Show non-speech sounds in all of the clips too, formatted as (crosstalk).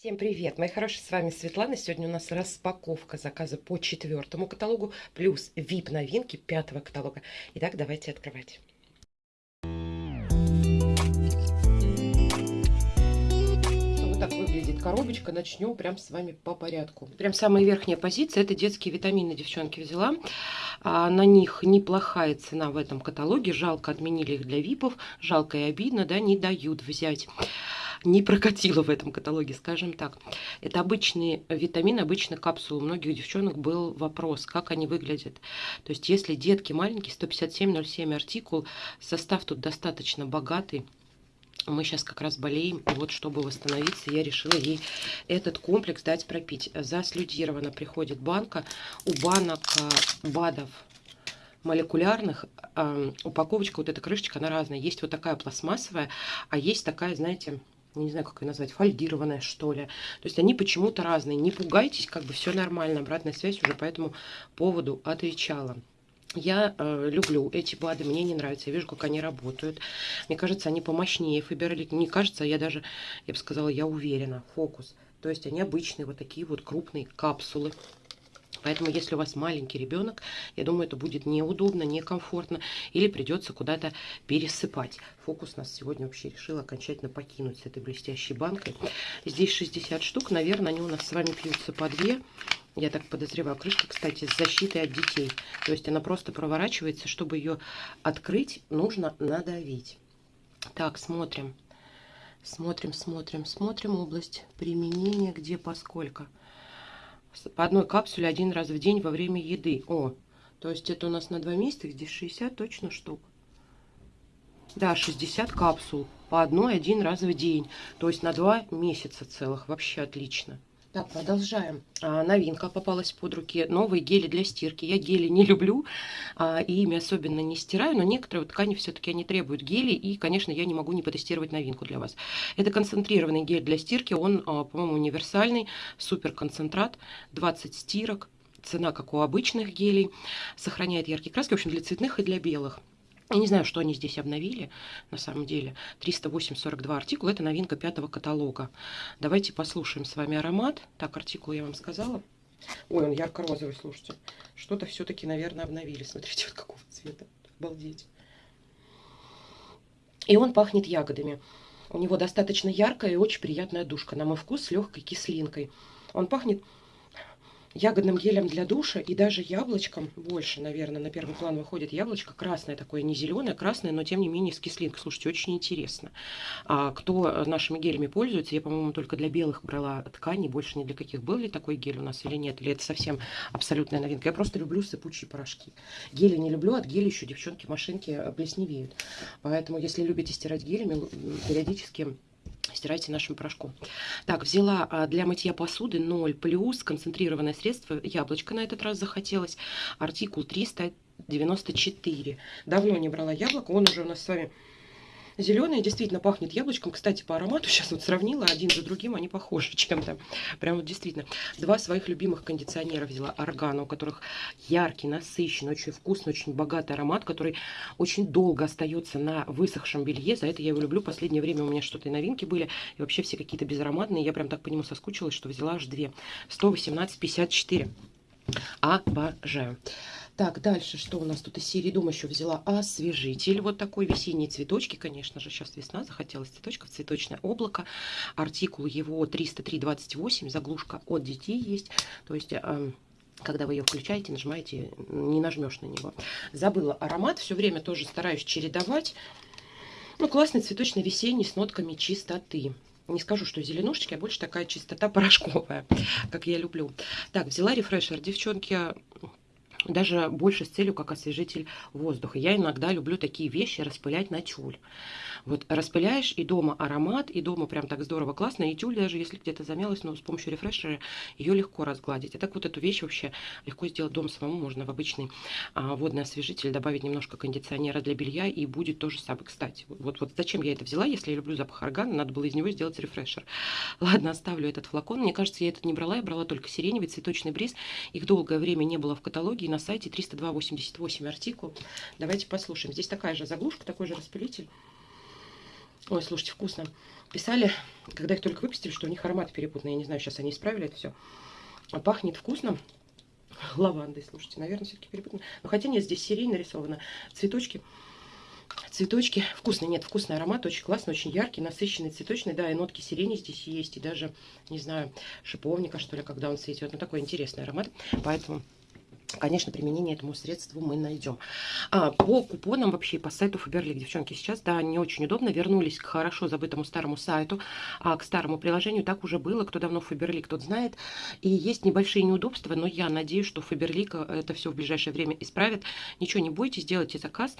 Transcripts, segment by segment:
Всем привет, мои хорошие, с вами Светлана. Сегодня у нас распаковка заказа по четвертому каталогу, плюс VIP новинки пятого каталога. Итак, давайте открывать. Вот так выглядит коробочка. Начнем прям с вами по порядку. Прям самая верхняя позиция, это детские витамины, девчонки взяла. А, на них неплохая цена в этом каталоге. Жалко, отменили их для ВИПов. Жалко и обидно, да, не дают взять не прокатило в этом каталоге, скажем так. Это обычные витамины, обычные капсулы. У многих девчонок был вопрос, как они выглядят. То есть, если детки маленькие, 157,07 артикул, состав тут достаточно богатый. Мы сейчас как раз болеем, и вот чтобы восстановиться, я решила ей этот комплекс дать пропить. Заслюдирована приходит банка. У банок э, БАДов молекулярных э, упаковочка, вот эта крышечка, она разная. Есть вот такая пластмассовая, а есть такая, знаете, не знаю, как ее назвать, фольгированная, что ли. То есть они почему-то разные. Не пугайтесь, как бы все нормально. Обратная связь уже по этому поводу отвечала. Я э, люблю эти БАДы, мне не нравится, я вижу, как они работают. Мне кажется, они помощнее Фаберлик. Не кажется, я даже, я бы сказала, я уверена, фокус. То есть они обычные, вот такие вот крупные капсулы. Поэтому, если у вас маленький ребенок, я думаю, это будет неудобно, некомфортно, или придется куда-то пересыпать. Фокус нас сегодня вообще решил окончательно покинуть с этой блестящей банкой. Здесь 60 штук, наверное, они у нас с вами пьются по две. Я так подозреваю. Крышка, кстати, с защитой от детей. То есть она просто проворачивается. Чтобы ее открыть, нужно надавить. Так, смотрим. Смотрим, смотрим, смотрим область применения, где поскольку по одной капсуле один раз в день во время еды. О, то есть это у нас на два месяца, здесь 60 точно штук. Да, 60 капсул по одной один раз в день. То есть на два месяца целых. Вообще отлично. Так, продолжаем. А, новинка попалась под руки. Новые гели для стирки. Я гели не люблю, а, и ими особенно не стираю, но некоторые вот ткани все-таки они требуют гели, и, конечно, я не могу не потестировать новинку для вас. Это концентрированный гель для стирки, он, а, по-моему, универсальный, супер концентрат, 20 стирок, цена как у обычных гелей, сохраняет яркие краски, в общем, для цветных и для белых. Я не знаю, что они здесь обновили, на самом деле. 308-42 артикул, это новинка пятого каталога. Давайте послушаем с вами аромат. Так, артикул я вам сказала. Ой, он ярко-розовый, слушайте. Что-то все-таки, наверное, обновили. Смотрите, вот какого цвета. Обалдеть. И он пахнет ягодами. У него достаточно яркая и очень приятная душка. На мой вкус с легкой кислинкой. Он пахнет ягодным гелем для душа и даже яблочком больше, наверное, на первый план выходит яблочко красное такое, не зеленое, красное, но тем не менее с кислинкой. Слушайте, очень интересно. А кто нашими гелями пользуется, я, по-моему, только для белых брала ткани, больше ни для каких. Был ли такой гель у нас или нет, или это совсем абсолютная новинка. Я просто люблю сыпучие порошки. Гели не люблю, от геля еще девчонки машинки плесневеют. Поэтому, если любите стирать гелями, периодически стирайте нашим порошком. Так, взяла а, для мытья посуды 0 плюс концентрированное средство. Яблочко на этот раз захотелось. Артикул 394. Давно не брала яблоко. Он уже у нас с вами Зеленая действительно пахнет яблочком. Кстати, по аромату (laughs) сейчас вот сравнила один за другим, они похожи (laughs) чем-то. Прям вот действительно. Два своих любимых кондиционера взяла. Органа, у которых яркий, насыщенный, очень вкусный, очень богатый аромат, который очень долго остается на высохшем белье. За это я его люблю. Последнее время у меня что-то и новинки были. И вообще все какие-то безароматные. Я прям так по нему соскучилась, что взяла аж две. 118,54. Обожаю. Так, дальше что у нас тут из серии дома еще взяла? Освежитель. Вот такой весенние цветочки, конечно же. Сейчас весна, захотелось цветочков. Цветочное облако. Артикул его 303,28. Заглушка от детей есть. То есть... Э, когда вы ее включаете, нажимаете, не нажмешь на него. Забыла аромат, все время тоже стараюсь чередовать. Ну, классный цветочный весенний с нотками чистоты. Не скажу, что зеленушечки, а больше такая чистота (laughs) порошковая, как я люблю. Так, взяла рефрешер. Девчонки, даже больше с целью, как освежитель воздуха. Я иногда люблю такие вещи распылять на тюль. Вот распыляешь, и дома аромат, и дома прям так здорово, классно. И тюль даже, если где-то замялась, но с помощью рефрешера ее легко разгладить. И так вот эту вещь вообще легко сделать дома самому. Можно в обычный а, водный освежитель добавить немножко кондиционера для белья, и будет то же самое. Кстати, вот, вот зачем я это взяла, если я люблю запах органа, надо было из него сделать рефрешер. (laughs) Ладно, оставлю этот флакон. Мне кажется, я этот не брала, я брала только сиреневый цветочный бриз. Их долгое время не было в каталоге, и на сайте 302,88 артикул. Давайте послушаем. Здесь такая же заглушка, такой же распылитель. Ой, слушайте, вкусно. писали, когда их только выпустили, что у них аромат перепутанный. Я не знаю, сейчас они исправили это все. Пахнет вкусно. Лавандой, слушайте, наверное, все-таки перепутано. Но хотя нет, здесь сирень нарисована. Цветочки. Цветочки. Вкусный, нет, вкусный аромат, очень классный, очень яркий, насыщенный, цветочный. Да, и нотки сирени здесь есть, и даже, не знаю, шиповника, что ли, когда он цветет. Ну, такой интересный аромат. Поэтому Конечно, применение этому средству мы найдем. А, по купонам вообще, по сайту Фаберлик, девчонки, сейчас, да, не очень удобно. Вернулись к хорошо забытому старому сайту, а, к старому приложению. Так уже было, кто давно Фаберлик, тот знает. И есть небольшие неудобства, но я надеюсь, что Фаберлик это все в ближайшее время исправит. Ничего не бойтесь, делайте заказ.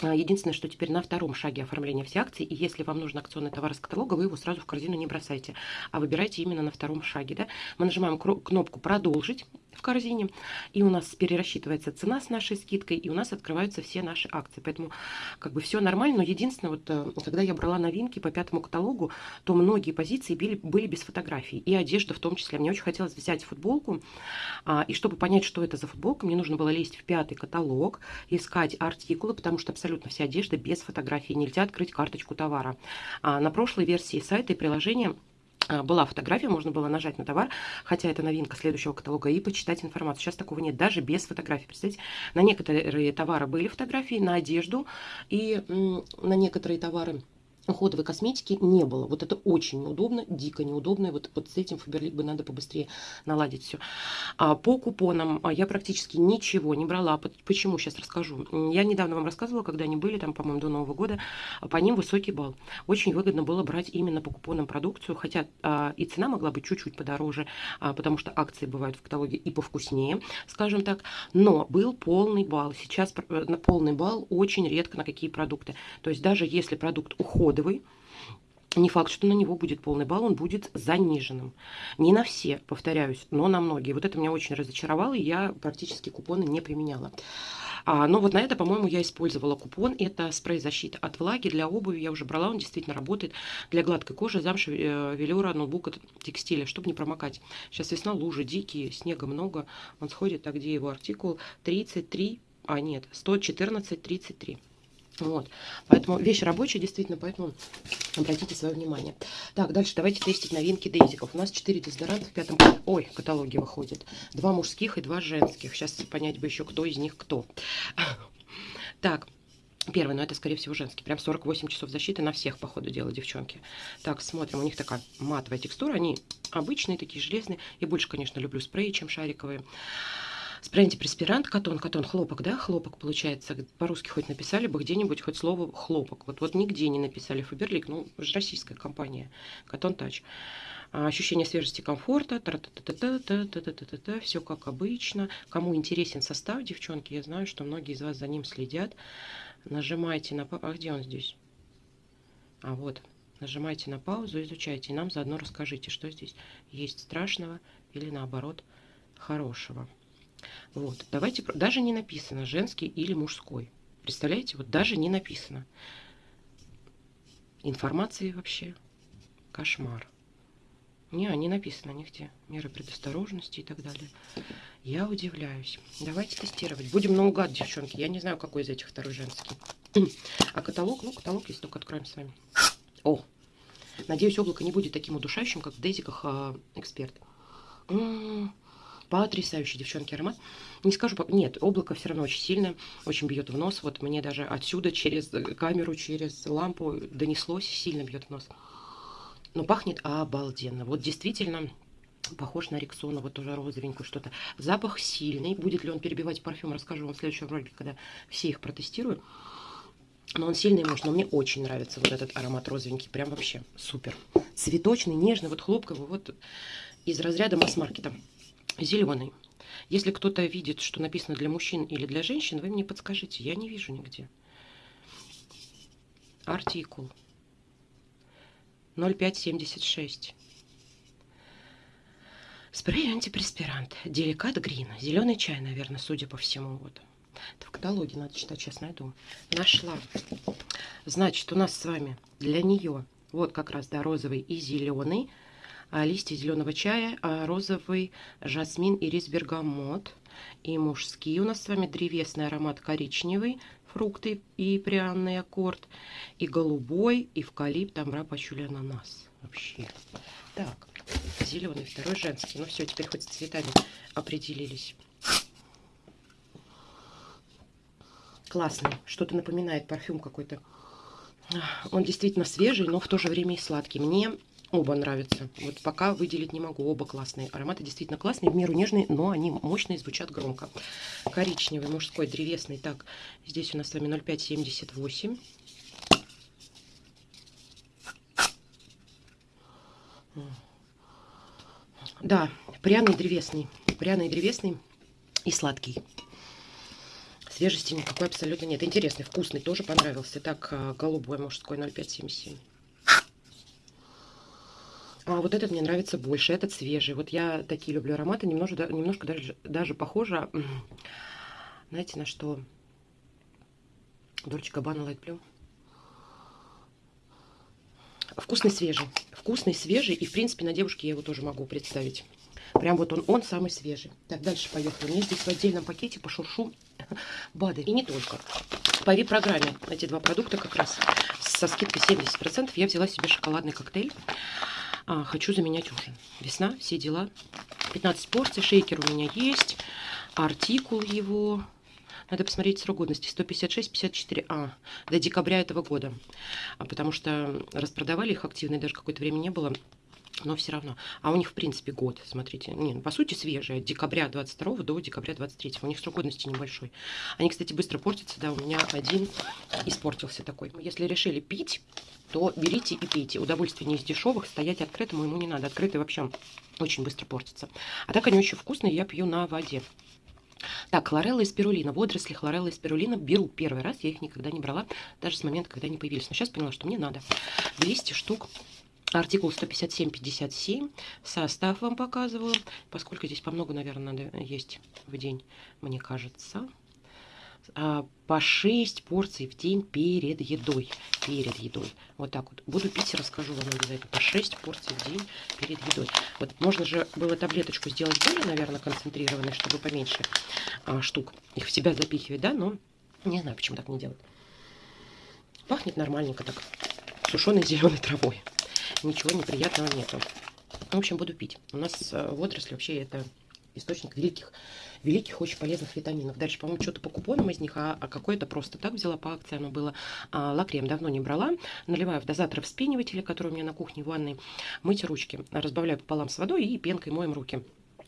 А, единственное, что теперь на втором шаге оформления всей акции, и если вам нужен акционный товар из каталога, вы его сразу в корзину не бросайте, а выбирайте именно на втором шаге. Да? Мы нажимаем кнопку «Продолжить», в корзине, и у нас перерасчитывается цена с нашей скидкой, и у нас открываются все наши акции. Поэтому как бы все нормально, но единственное, вот э, когда я брала новинки по пятому каталогу, то многие позиции были, были без фотографий, и одежда в том числе. Мне очень хотелось взять футболку, а, и чтобы понять, что это за футболка, мне нужно было лезть в пятый каталог, искать артикулы, потому что абсолютно вся одежда без фотографий, нельзя открыть карточку товара. А на прошлой версии сайта и приложения была фотография, можно было нажать на товар, хотя это новинка следующего каталога, и почитать информацию. Сейчас такого нет, даже без фотографий. Представляете, на некоторые товары были фотографии, на одежду, и на некоторые товары уходовой косметики не было. Вот это очень неудобно, дико неудобно. Вот, вот с этим Фаберлик бы надо побыстрее наладить все. А по купонам а, я практически ничего не брала. Почему? Сейчас расскажу. Я недавно вам рассказывала, когда они были, там, по-моему, до Нового года, по ним высокий балл. Очень выгодно было брать именно по купонам продукцию, хотя а, и цена могла быть чуть-чуть подороже, а, потому что акции бывают в каталоге и повкуснее, скажем так. Но был полный балл. Сейчас э, на полный балл очень редко на какие продукты. То есть даже если продукт уходит кодовый, не факт, что на него будет полный балл, он будет заниженным. Не на все, повторяюсь, но на многие. Вот это меня очень разочаровало, и я практически купоны не применяла. А, но вот на это, по-моему, я использовала купон. Это спрей защиты от влаги для обуви. Я уже брала, он действительно работает для гладкой кожи, замши, э, велюра, ноутбука, текстиля, чтобы не промокать. Сейчас весна, лужи дикие, снега много. Он сходит, а где его артикул? 33, а нет, 114-33. Вот. Поэтому вещь рабочая, действительно, поэтому обратите свое внимание. Так, дальше давайте тестить новинки дейзиков. У нас 4 дезодоранта в пятом ой, каталоге выходит. Два мужских и два женских. Сейчас понять бы еще, кто из них кто. (laughs) Так, Первый, но это, скорее всего, женский. Прям 48 часов защиты на всех, по ходу дела, девчонки. Так, смотрим. У них такая матовая текстура. Они обычные, такие железные. Я больше, конечно, люблю спреи, чем шариковые. Спрей антипреспирант, катон, катон, хлопок, да, хлопок получается. По-русски хоть написали бы где-нибудь хоть слово хлопок. Вот, вот нигде не написали Фаберлик, ну, же российская компания, катон тач. Ощущение свежести, комфорта, все как обычно. Кому интересен состав, девчонки, я знаю, что многие из вас за ним следят. Нажимайте на... А где он здесь? А вот, нажимайте на паузу, изучайте. И нам заодно расскажите, что здесь есть страшного или наоборот хорошего. Вот, давайте, даже не написано, женский или мужской. Представляете, вот даже не написано. Информации вообще кошмар. Не, не написано нигде. Меры предосторожности и так далее. Я удивляюсь. Давайте тестировать. Будем наугад, девчонки. Я не знаю, какой из этих второй женский. (clears throat) А каталог? Ну, каталог, если только откроем с вами. О! Надеюсь, облако не будет таким удушающим, как в Дейзиках э, эксперт. М -м -м. Потрясающий, девчонки, аромат. Не скажу, нет, облако все равно очень сильно, очень бьет в нос. Вот мне даже отсюда через камеру, через лампу донеслось, сильно бьет в нос. Но пахнет обалденно. Вот действительно похож на Рексона, вот тоже розовенькую что-то. Запах сильный. Будет ли он перебивать парфюм, расскажу вам в следующем ролике, когда все их протестирую. Но он сильный муж, но мне очень нравится вот этот аромат розовенький, прям вообще супер. Цветочный, нежный, вот хлопковый, вот из разряда масс-маркета зеленый. Если кто-то видит, что написано для мужчин или для женщин, вы мне подскажите. Я не вижу нигде. Артикул 0576. Спрей антипреспирант. Деликат грин. Зеленый чай, наверное, судя по всему. Вот. Это в каталоге надо читать, сейчас найду. Нашла. Значит, у нас с вами для нее вот как раз, да, розовый и зеленый листья зеленого чая, а, розовый жасмин и рис бергамот. И мужские у нас с вами древесный аромат коричневый, фрукты и пряный аккорд, и голубой, эвкалипт, амбра, пачули, ананас. Вообще. Так, зеленый, второй женский. Ну все, теперь хоть с цветами определились. Классный. Что-то напоминает парфюм какой-то. Он действительно свежий, но в то же время и сладкий. Мне оба нравятся. Вот пока выделить не могу. Оба классные. Ароматы действительно классные, в меру нежные, но они мощные, звучат громко. Коричневый, мужской, древесный. Так, здесь у нас с вами 0,578. Да, пряный древесный. Пряный древесный и сладкий. Свежести никакой абсолютно нет. Интересный, вкусный, тоже понравился. Так, а, голубой мужской 0,577. А вот этот мне нравится больше, этот свежий. Вот я такие люблю ароматы, немножко, немножко даже, даже похоже, знаете, на что? Дольче Габбана Light Blue. Вкусный, свежий. Вкусный, свежий. И, в принципе, на девушке я его тоже могу представить. Прям вот он, он самый свежий. Так, дальше поехали. У меня здесь в отдельном пакете по шуршу (laughs) БАДы. И не только. По программе эти два продукта как раз со скидкой 70% я взяла себе шоколадный коктейль. А, хочу заменять ужин. Весна, все дела. 15 порций. Шейкер у меня есть. Артикул его надо посмотреть срок годности. 156-54. А, до декабря этого года. А потому что распродавали их активно, даже какое-то время не было. Но все равно. А у них, в принципе, год, смотрите. Не, ну, по сути, свежие. От декабря 22 до декабря 23. У них срок годности небольшой. Они, кстати, быстро портятся. Да, у меня один испортился такой. Если решили пить, то берите и пейте. Удовольствие не из дешевых. Стоять открытому ему не надо. Открытый вообще очень быстро портится. А так они очень вкусные. Я пью на воде. Так, хлорелла и спирулина. Водоросли хлорелла и спирулина беру первый раз. Я их никогда не брала, даже с момента, когда они появились. Но сейчас поняла, что мне надо 200 штук. Артикул 157-57. Состав вам показываю. Поскольку здесь по много, наверное, надо есть в день, мне кажется. А, по 6 порций в день перед едой. Перед едой. Вот так вот. Буду пить и расскажу вам обязательно. По 6 порций в день перед едой. Вот можно же было таблеточку сделать более, наверное, концентрированной, чтобы поменьше а, штук их в себя запихивать, да? Но не знаю, почему так не делать. Пахнет нормальненько так. Сушеной (laughs) зеленой травой. Ничего неприятного нету. В общем, буду пить. У нас э, водоросли вообще это источник великих великих, очень полезных витаминов. Дальше, по-моему, что-то по купонам из них, а, а какое-то просто так взяла по акции, оно было. А, лакрем давно не брала. Наливаю в дозатор вспенивателя, который у меня на кухне в ванной. Мыть ручки. Разбавляю пополам с водой и пенкой моем руки.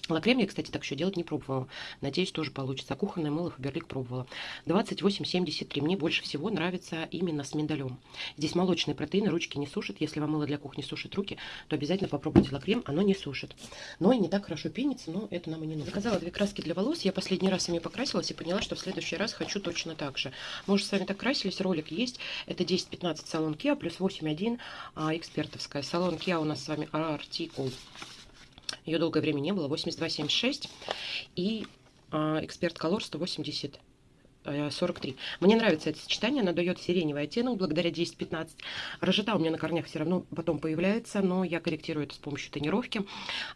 Лакрем я, кстати, так еще делать не пробовала. Надеюсь, тоже получится. Кухонное мыло Фаберлик пробовала. 28,73. Мне больше всего нравится именно с миндалем. Здесь молочные протеины, ручки не сушат. Если вам мыло для кухни сушит руки, то обязательно попробуйте лакрем. Оно не сушит. Но и не так хорошо пенится, но это нам и не нужно. Заказала две краски для волос. Я последний раз ими покрасилась и поняла, что в следующий раз хочу точно так же. Мы уже с вами так красились. Ролик есть. Это 10-15 салон Kia плюс 8.1 а, экспертовская. Салон Kia у нас с вами артикул ее долгое время не было. 82,76. И э, Эксперт Color 180 43. Мне нравится это сочетание, оно дает сиреневый оттенок благодаря 10-15. Рожета у меня на корнях все равно потом появляется, но я корректирую это с помощью тонировки.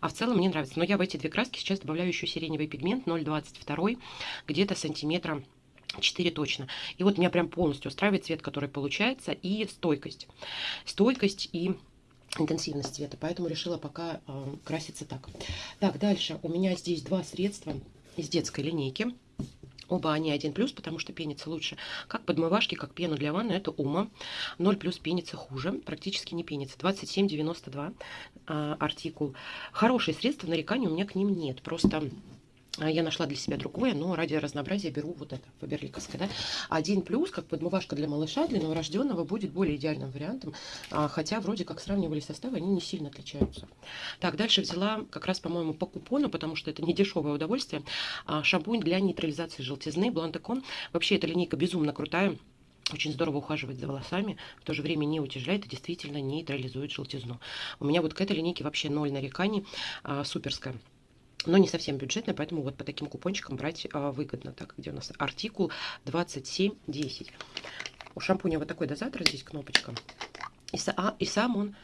А в целом мне нравится. Но я в эти две краски сейчас добавляю еще сиреневый пигмент 0,22, где-то сантиметра 4 точно. И вот меня прям полностью устраивает цвет, который получается, и стойкость. Стойкость и интенсивность цвета, поэтому решила пока э, краситься так. Так, дальше у меня здесь два средства из детской линейки. Оба они 1 плюс, потому что пенится лучше. Как подмывашки, как пену для ванны, это Ума. 0 плюс пенится хуже, практически не пенится. 27,92 э, артикул. Хорошие средства, нареканий у меня к ним нет. Просто а, я нашла для себя другое, но ради разнообразия беру вот это, фаберликовское. Да? Один плюс, как подмывашка для малыша, для новорожденного, будет более идеальным вариантом, а, хотя вроде как сравнивали составы, они не сильно отличаются. Так, дальше взяла как раз, по-моему, по купону, потому что это не дешевое удовольствие, а, шампунь для нейтрализации желтизны, Блантекон. Вообще эта линейка безумно крутая, очень здорово ухаживать за волосами, в то же время не утяжеляет и действительно нейтрализует желтизну. У меня вот к этой линейке вообще ноль нареканий, суперская но не совсем бюджетная, поэтому вот по таким купончикам брать а, выгодно. Так, где у нас артикул 2710. У шампуня вот такой дозатор, здесь кнопочка. И, а, и сам он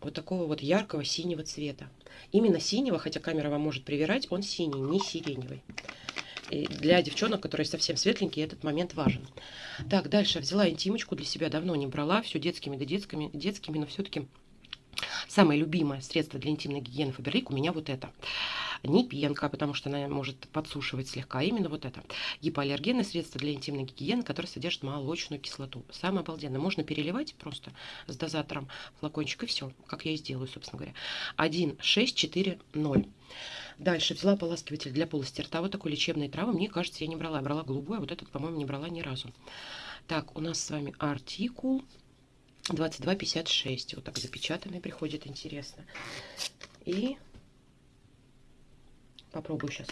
вот такого вот яркого синего цвета. Именно синего, хотя камера вам может привирать, он синий, не сиреневый. И для девчонок, которые совсем светленькие, этот момент важен. Так, дальше взяла интимочку для себя, давно не брала, все детскими да детскими, детскими, но все-таки самое любимое средство для интимной гигиены Фаберлик у меня вот это не пенка, потому что она может подсушивать слегка, именно вот это. Гипоаллергенное средство для интимной гигиены, которое содержит молочную кислоту. Самое обалденное. Можно переливать просто с дозатором флакончик и все, как я и сделаю, собственно говоря. 1, 6, 4, 0. Дальше взяла поласкиватель для полости рта. Вот такой лечебной травы. Мне кажется, я не брала. Я брала голубой, а вот этот, по-моему, не брала ни разу. Так, у нас с вами артикул 22,56. Вот так запечатанный приходит, интересно. И Попробую сейчас.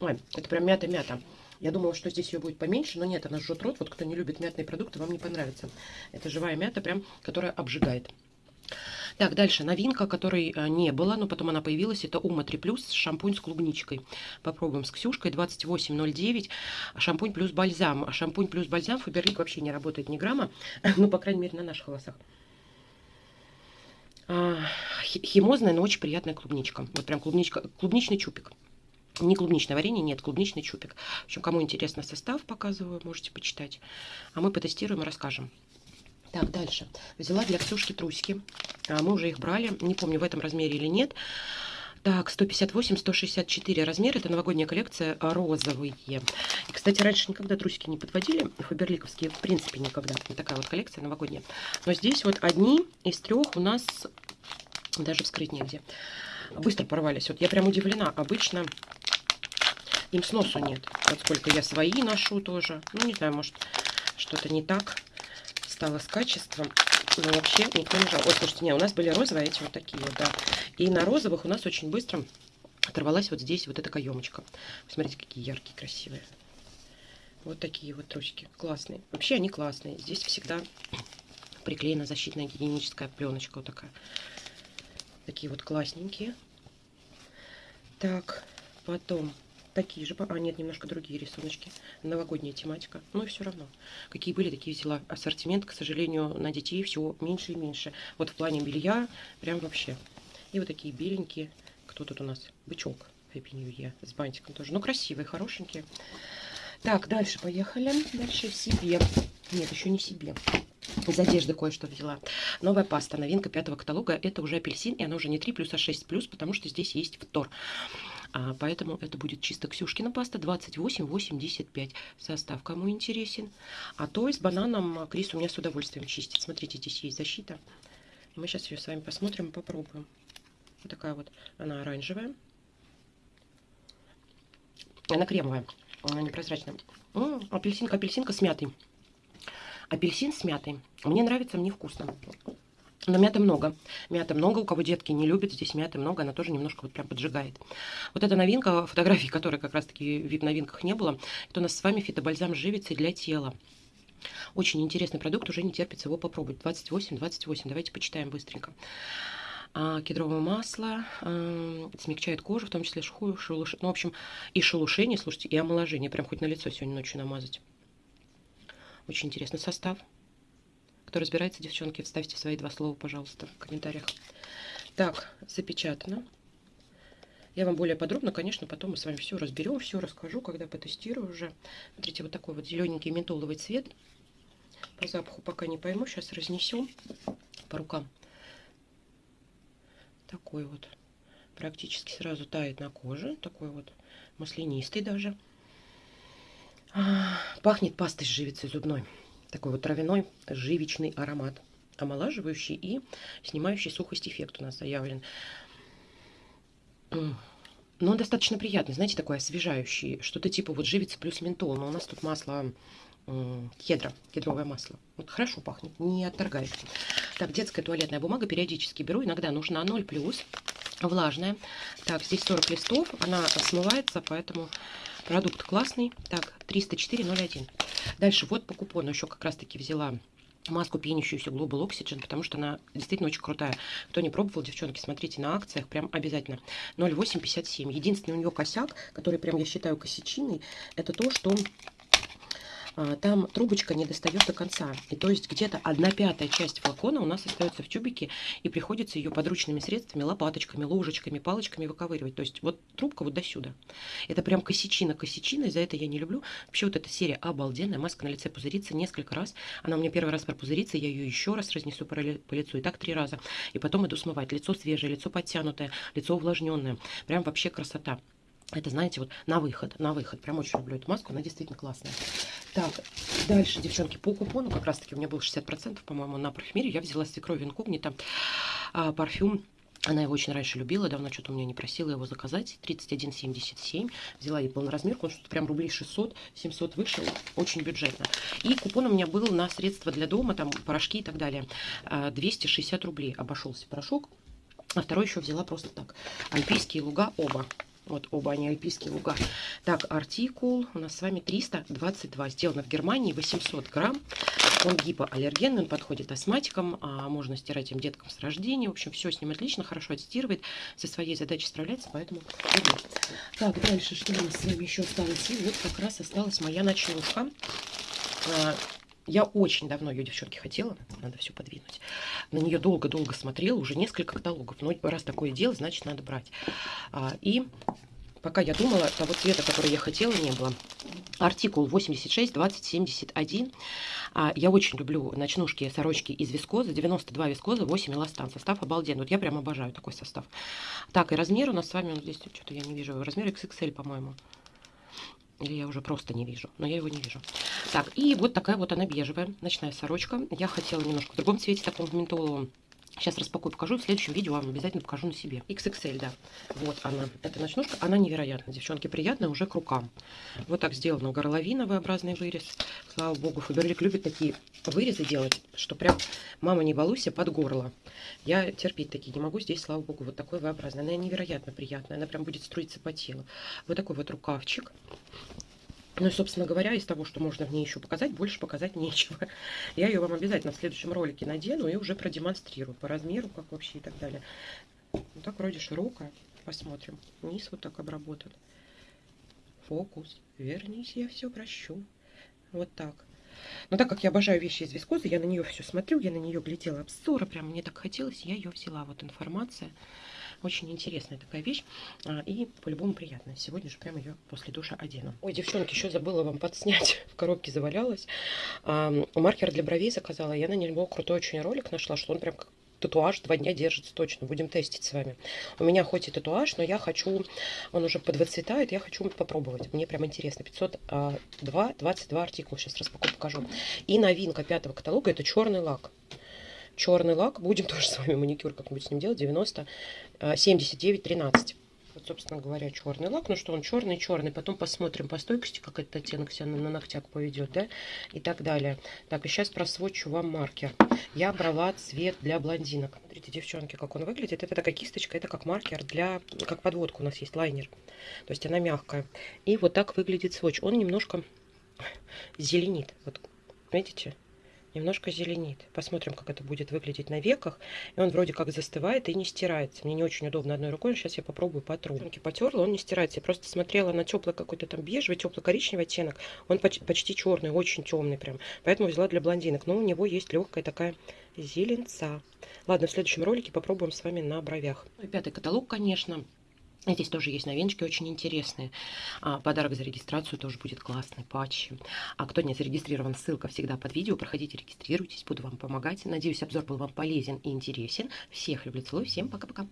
Ой, это прям мята-мята. Я думала, что здесь ее будет поменьше, но нет, она жжет рот. Вот кто не любит мятные продукты, вам не понравится. Это живая мята, прям, которая обжигает. Так, дальше новинка, которой э, не было, но потом она появилась. Это Ума 3 Плюс шампунь с клубничкой. Попробуем с Ксюшкой. 28,09. Шампунь плюс бальзам. Шампунь плюс бальзам. Фаберлик вообще не работает ни грамма. (laughs) Ну, по крайней мере, на наших волосах. А, химозная, но очень приятная клубничка. Вот прям клубничка, клубничный чупик. Не клубничное варенье, нет, клубничный чупик. В общем, кому интересно состав, показываю, можете почитать. А мы потестируем и расскажем. Так, дальше. Взяла для Ксюшки трусики. А, мы уже их брали. Не помню, в этом размере или нет. Так, 158-164 размер. Это новогодняя коллекция розовые. И, кстати, раньше никогда трусики не подводили. Фаберликовские в принципе никогда. Вот такая вот коллекция новогодняя. Но здесь вот одни из трех у нас даже вскрыть негде. Быстро порвались. Вот я прям удивлена. Обычно им сносу нет. Вот сколько я свои ношу тоже. Ну, не знаю, может, что-то не так стало с качеством. Но вообще никто не жал. Ой, слушайте, не, у нас были розовые, эти вот такие вот, да. И на розовых у нас очень быстро оторвалась вот здесь вот эта каемочка. Смотрите, какие яркие, красивые. Вот такие вот трусики. Классные. Вообще они классные. Здесь всегда приклеена защитная гигиеническая пленочка вот такая. Такие вот классненькие. Так, потом такие же. А, нет, немножко другие рисуночки. Новогодняя тематика. Ну и все равно. Какие были, такие взяла. Ассортимент, к сожалению, на детей все меньше и меньше. Вот в плане белья прям вообще. И вот такие беленькие. Кто тут у нас? Бычок. Happy New Year. С бантиком тоже. Ну, красивые, хорошенькие. Так, дальше поехали. Дальше себе. Нет, еще не себе. Из одежды кое-что взяла. Новая паста, новинка пятого каталога. Это уже апельсин, и она уже не 3 плюс, а 6 плюс, потому что здесь есть втор. А, поэтому это будет чисто Ксюшкина паста 28,85 состав. Кому интересен. А то с бананом Крис у меня с удовольствием чистит. Смотрите, здесь есть защита. Мы сейчас ее с вами посмотрим и попробуем. Вот такая вот она оранжевая. Она кремовая, непрозрачная. М апельсинка, апельсинка с мятой. Апельсин с мятой. Мне нравится, мне вкусно. Но мяты много. Мяты много. У кого детки не любят, здесь мяты много. Она тоже немножко вот прям поджигает. Вот эта новинка, (laughs) фотографии которой как раз-таки в новинках не было. Это у нас с вами фитобальзам живицы для тела. Очень интересный продукт, уже не терпится его попробовать. 28-28. Давайте почитаем быстренько. А, кедровое масло а, смягчает кожу, в том числе шелушение. Ну, в общем, и шелушение, слушайте, и омоложение. Прям хоть на лицо сегодня ночью намазать. Очень интересный состав. Кто разбирается, девчонки, вставьте свои два слова, пожалуйста, в комментариях. Так, запечатано. Я вам более подробно, конечно, потом мы с вами все разберем, все расскажу, когда потестирую уже. Смотрите, вот такой вот зелененький ментоловый цвет. По запаху пока не пойму, сейчас разнесем по рукам. Такой вот практически сразу тает на коже. Такой вот маслянистый даже. А, пахнет пастой с живицей зубной. Такой вот травяной живичный аромат. Омолаживающий и снимающий сухость эффект у нас заявлен. Но он достаточно приятный, знаете, такой освежающий. Что-то типа вот живица плюс ментол. Но у нас тут масло кедра, кедровое масло. Вот хорошо пахнет, не отторгает. Так, детская туалетная бумага периодически беру. Иногда нужна 0 плюс, влажная. Так, здесь 40 листов, она смывается, поэтому продукт классный. Так, 304,01. Дальше вот по купону еще как раз-таки взяла маску пенящуюся Global Oxygen, потому что она действительно очень крутая. Кто не пробовал, девчонки, смотрите на акциях, прям обязательно. 0,857. Единственный у нее косяк, который прям я считаю косячиной, это то, что там трубочка не достает до конца. И то есть где-то одна пятая часть флакона у нас остается в тюбике, и приходится ее подручными средствами, лопаточками, ложечками, палочками выковыривать. То есть вот трубка вот до сюда. Это прям косячина, косячина, и за это я не люблю. Вообще вот эта серия обалденная, маска на лице пузырится несколько раз. Она у меня первый раз пропузырится, я ее еще раз разнесу по лицу, и так три раза. И потом иду смывать. Лицо свежее, лицо подтянутое, лицо увлажненное. Прям вообще красота. Это, знаете, вот на выход, на выход. Прям очень люблю эту маску, она действительно классная. Так, дальше, девчонки, по купону, как раз таки у меня было 60%, по-моему, на парфюмере. Я взяла свекровь инкогнито а, парфюм она его очень раньше любила, давно что-то у меня не просила его заказать. 31,77. Взяла ей полноразмерку, он что-то прям рублей 600, 700 вышел. Очень бюджетно. И купон у меня был на средства для дома, там порошки и так далее. 260 а, рублей обошелся порошок. А второй еще взяла просто так. Альпийские луга оба. Вот оба они альпийские луга. Так, артикул у нас с вами 322. Сделано в Германии 800 грамм. Он гипоаллергенный, он подходит астматикам, а можно стирать им деткам с рождения. В общем, все с ним отлично, хорошо отстирывает, со своей задачей справляется, поэтому. Так, дальше, что у нас с вами еще осталось? И вот как раз осталась моя ночнушка. Я очень давно ее, девчонки, хотела. Надо все подвинуть. На нее долго-долго смотрела, уже несколько каталогов. Но раз такое дело, значит, надо брать. А, и пока я думала, того цвета, который я хотела, не было. Артикул 86 20 71. А, я очень люблю ночнушки, сорочки из вискозы. 92 вискозы, 8 эластан. Состав обалденный. Вот я прям обожаю такой состав. Так, и размер у нас с вами, он здесь что-то я не вижу. Размер XXL, по-моему. Или я уже просто не вижу, но я его не вижу. Так, и вот такая вот она бежевая, ночная сорочка. Я хотела немножко в другом цвете, таком ментоловом. Сейчас распакую, покажу. В следующем видео вам обязательно покажу на себе. XXL, да. Вот она. Эта ночнушка. Она невероятная, девчонки. Приятная уже к рукам. Вот так сделано. Горловина, V-образный вырез. Слава богу, Фаберлик любит такие вырезы делать, что прям, мама, не балуйся, под горло. Я терпеть такие не могу. Здесь, слава богу, вот такой V-образный. Она невероятно приятная. Она прям будет струиться по телу. Вот такой вот рукавчик. Ну и, собственно говоря, из того, что можно в ней еще показать, больше показать (laughs) нечего. Я ее вам обязательно в следующем ролике надену и уже продемонстрирую по размеру, как вообще и так далее. Вот так вроде широкая. Посмотрим. Низ вот так обработан. Фокус. Вернись, я все прощу. Вот так. Но так как я обожаю вещи из вискозы, я на нее все смотрю, я на нее глядела обзоры, прям мне так хотелось, я ее взяла. Вот информация. Очень интересная такая вещь а, и по-любому приятная. Сегодня же прям ее после душа одену. Ой, девчонки, еще забыла вам подснять. (laughs) В коробке завалялась. Маркер для бровей заказала. Я на него крутой очень ролик нашла, что он прям как татуаж два дня держится точно. Будем тестить с вами. У меня хоть и татуаж, но я хочу, он уже подвыцветает, я хочу попробовать. Мне прям интересно. 502, 22 артикул. Сейчас распакую, покажу. И новинка пятого каталога, это черный лак черный лак. Будем (laughs) тоже с вами маникюр как-нибудь с ним делать. 90, 79, 13. Вот, собственно говоря, черный лак. Ну что, он черный-черный. Потом посмотрим по стойкости, как этот оттенок себя на, на ногтях поведет, да, и так далее. Так, и сейчас просвочу вам маркер. Я брала цвет для блондинок. Смотрите, девчонки, как он выглядит. Это такая кисточка, это как маркер для, как подводка у нас есть, лайнер. То есть она мягкая. И вот так выглядит сводч. Он немножко зеленит. Вот, видите? Немножко зеленит. Посмотрим, как это будет выглядеть на веках. И он вроде как застывает и не стирается. Мне не очень удобно одной рукой. Сейчас я попробую потру. Потерла, он не стирается. Я просто смотрела на теплый какой-то там бежевый, теплый коричневый оттенок. Он почти черный, очень темный прям. Поэтому взяла для блондинок. Но у него есть легкая такая зеленца. Ладно, в следующем ролике попробуем с вами на бровях. Пятый каталог, конечно. Здесь тоже есть новиночки очень интересные. А, подарок за регистрацию тоже будет классный, патчи. А кто не зарегистрирован, ссылка всегда под видео. Проходите, регистрируйтесь, буду вам помогать. Надеюсь, обзор был вам полезен и интересен. Всех люблю, целую, всем пока-пока.